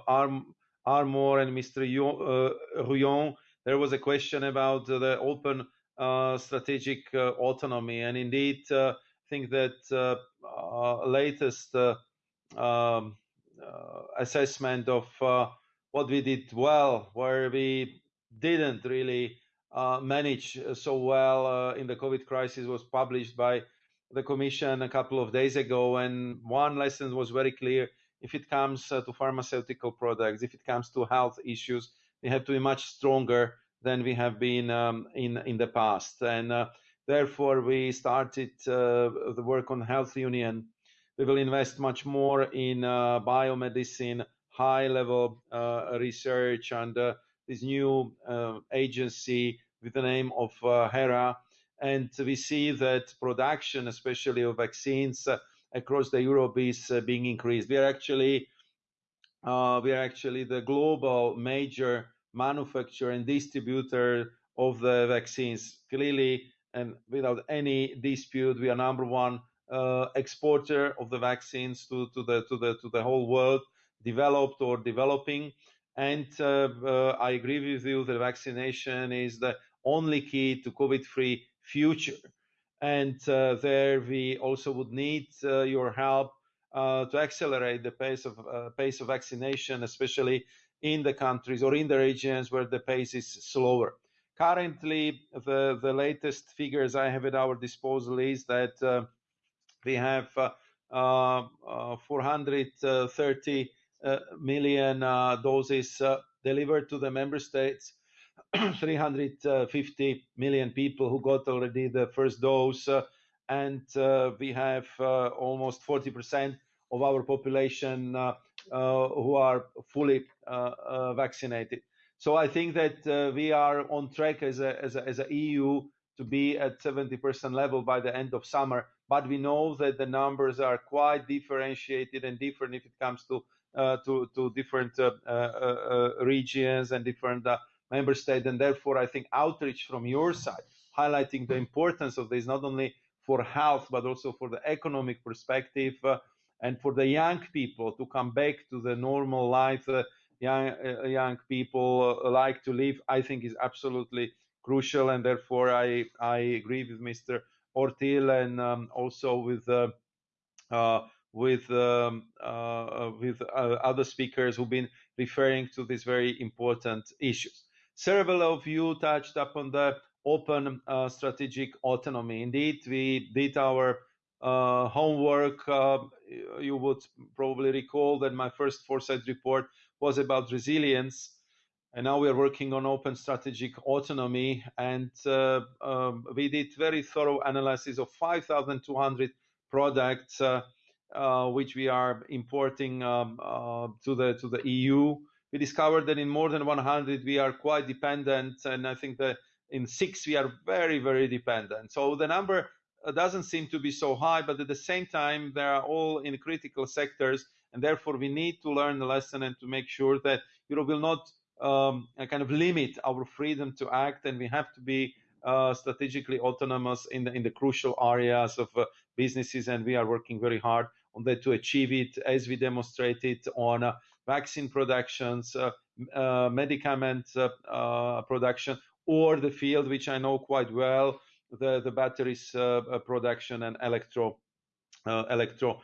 Arm, Armor and Mr. Rouillon, there was a question about the open uh, strategic uh, autonomy, and indeed, uh, I think that latest um, assessment of what we did well, where we didn't really uh, manage so well uh, in the COVID crisis was published by the Commission a couple of days ago. And one lesson was very clear if it comes uh, to pharmaceutical products, if it comes to health issues, we have to be much stronger than we have been um, in in the past. And uh, therefore, we started uh, the work on health union. We will invest much more in uh, biomedicine, high-level uh, research, and uh, this new uh, agency with the name of HERA. And we see that production, especially of vaccines across the Europe, is being increased. We are actually we are actually the global major manufacturer and distributor of the vaccines. Clearly, and without any dispute, we are number one uh, exporter of the vaccines to, to, the, to, the, to the whole world, developed or developing. And uh, uh, I agree with you that vaccination is the only key to COVID-free future. And uh, there we also would need uh, your help uh, to accelerate the pace of pace of vaccination, especially in the countries or in the regions where the pace is slower. Currently, the, the latest figures I have at our disposal is that uh, we have uh, uh, 430 uh, million uh, doses uh, delivered to the member states, [CLEARS THROAT] 350 million people who got already the first dose, and we have almost 40% of our population who are fully uh, uh, vaccinated. So I think that uh, we are on track as a, as a, as a EU to be at 70% level by the end of summer. But we know that the numbers are quite differentiated and different if it comes to uh, to, to different uh, uh, uh regions and different uh, member states. And therefore, I think outreach from your side, highlighting the importance of this, not only for health, but also for the economic perspective uh, and for the young people to come back to the normal life young, young people like to live, I think is absolutely crucial. And therefore, I, I agree with Mr. Ortyl and um, also with uh, uh, with um, uh, with other speakers who've been referring to these very important issues. Several of you touched upon the open uh, strategic autonomy. Indeed, we did our uh, homework. Uh, you would probably recall that my first foresight report was about resilience and now we are working on open strategic autonomy and uh, um, we did very thorough analysis of 5200 products uh, uh, which we are importing um, uh, to the to the EU we discovered that in more than 100 we are quite dependent and i think that in six we are very very dependent so the number doesn't seem to be so high but at the same time they are all in critical sectors and therefore we need to learn the lesson and to make sure that Europe will not um, kind of limit our freedom to act, and we have to be uh, strategically autonomous in the in the crucial areas of uh, businesses, and we are working very hard on that to achieve it, as we demonstrated on uh, vaccine productions, uh, uh, medicament uh, production, or the field which I know quite well, the the batteries uh, uh, production and electro uh, electro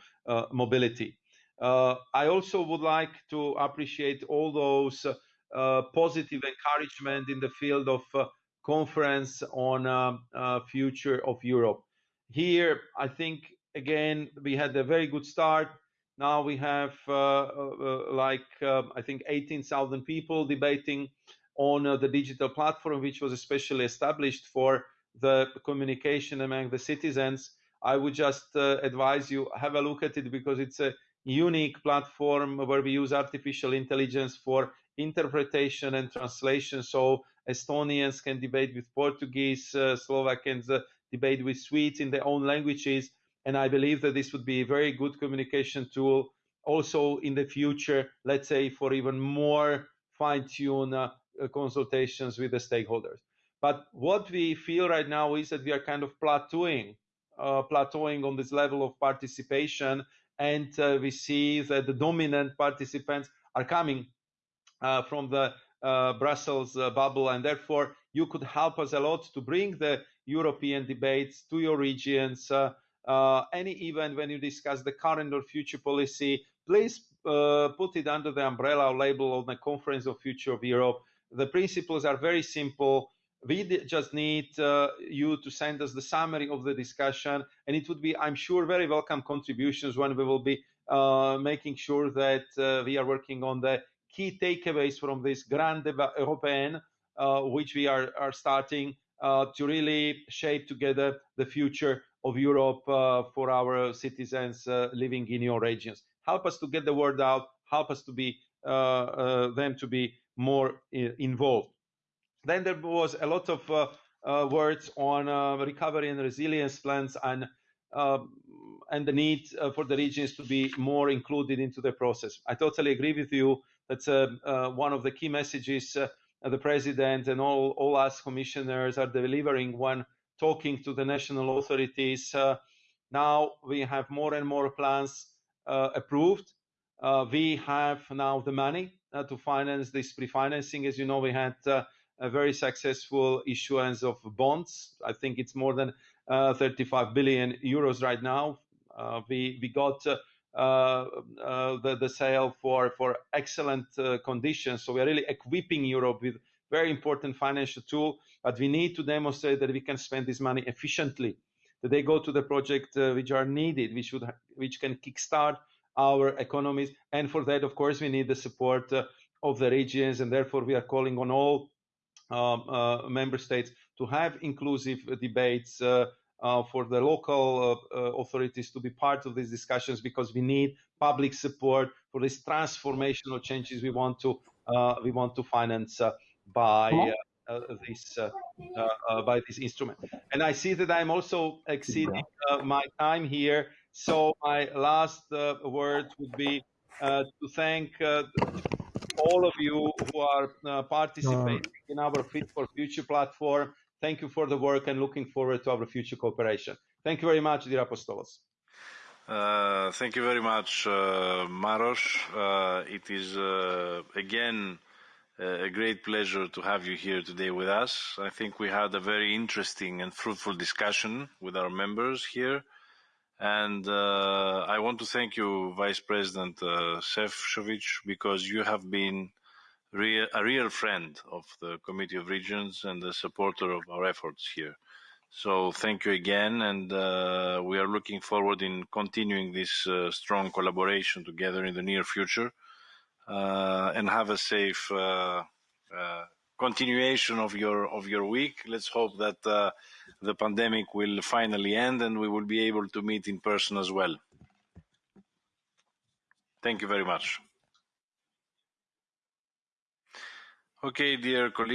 mobility. I also would like to appreciate all those uh, positive encouragement in the field of uh, conference on um, uh, future of Europe. Here, I think again we had a very good start. Now we have like I think 18,000 people debating on the digital platform, which was especially established for the communication among the citizens. I would just uh, advise you have a look at it because it's a unique platform where we use artificial intelligence for interpretation and translation. So Estonians can debate with Portuguese, uh, uh, debate with Swedes in their own languages. And I believe that this would be a very good communication tool also in the future, let's say for even more fine-tuned uh, consultations with the stakeholders. But what we feel right now is that we are kind of plateauing, uh, plateauing on this level of participation. And uh, we see that the dominant participants are coming uh, from the uh, Brussels uh, bubble, and therefore you could help us a lot to bring the European debates to your regions. any event when you discuss the current or future policy, please put it under the umbrella or label of the Conference of Future of Europe. The principles are very simple we just need uh, you to send us the summary of the discussion and it would be i'm sure very welcome contributions when we will be uh, making sure that uh, we are working on the key takeaways from this Grand Débat Européen, uh, which we are, are starting uh, to really shape together the future of Europe uh, for our citizens living in your regions. Help us to get the word out. Help us to be them to be more involved. Then there was a lot of uh, uh, words on um, recovery and resilience plans and um, and the need uh, for the regions to be more included into the process. I totally agree with you that's uh, uh, one of the key messages uh, the president and all, all us commissioners are delivering when talking to the national authorities. now we have more and more plans approved. we have now the money to finance this pre-financing. As you know, we had a very successful issuance of bonds. I think it's more than uh, 35 billion euros right now. Uh, we we got uh, uh, uh, the, the sale for, for excellent uh, conditions. So we are really equipping Europe with very important financial tool, but we need to demonstrate that we can spend this money efficiently, that they go to the project which are needed, which, should, which can kickstart our economies. And for that, of course, we need the support of the regions, and therefore we are calling on all um, uh, member states to have inclusive debates uh, uh, for the local authorities to be part of these discussions because we need public support for these transformational changes we want to we want to finance by uh, this uh, uh, by this instrument. And I see that I'm also exceeding my time here. So my last word would be to thank all of you who are participating in our Fit for Future platform. Thank you for the work and looking forward to our future cooperation. Thank you very much, dear Apostolos. Uh, thank you very much, uh, Maros. Uh, it is again a great pleasure to have you here today with us. I think we had a very interesting and fruitful discussion with our members here. And uh, I want to thank you, Vice President uh, Šefčovič, because you have been real, a real friend of the Committee of Regions and a supporter of our efforts here. So thank you again, and uh, we are looking forward in continuing this uh, strong collaboration together in the near future. Uh, and have a safe uh, uh, continuation of your of your week. Let's hope that uh, the pandemic will finally end and we will be able to meet in person as well. Thank you very much. Okay, dear colleagues.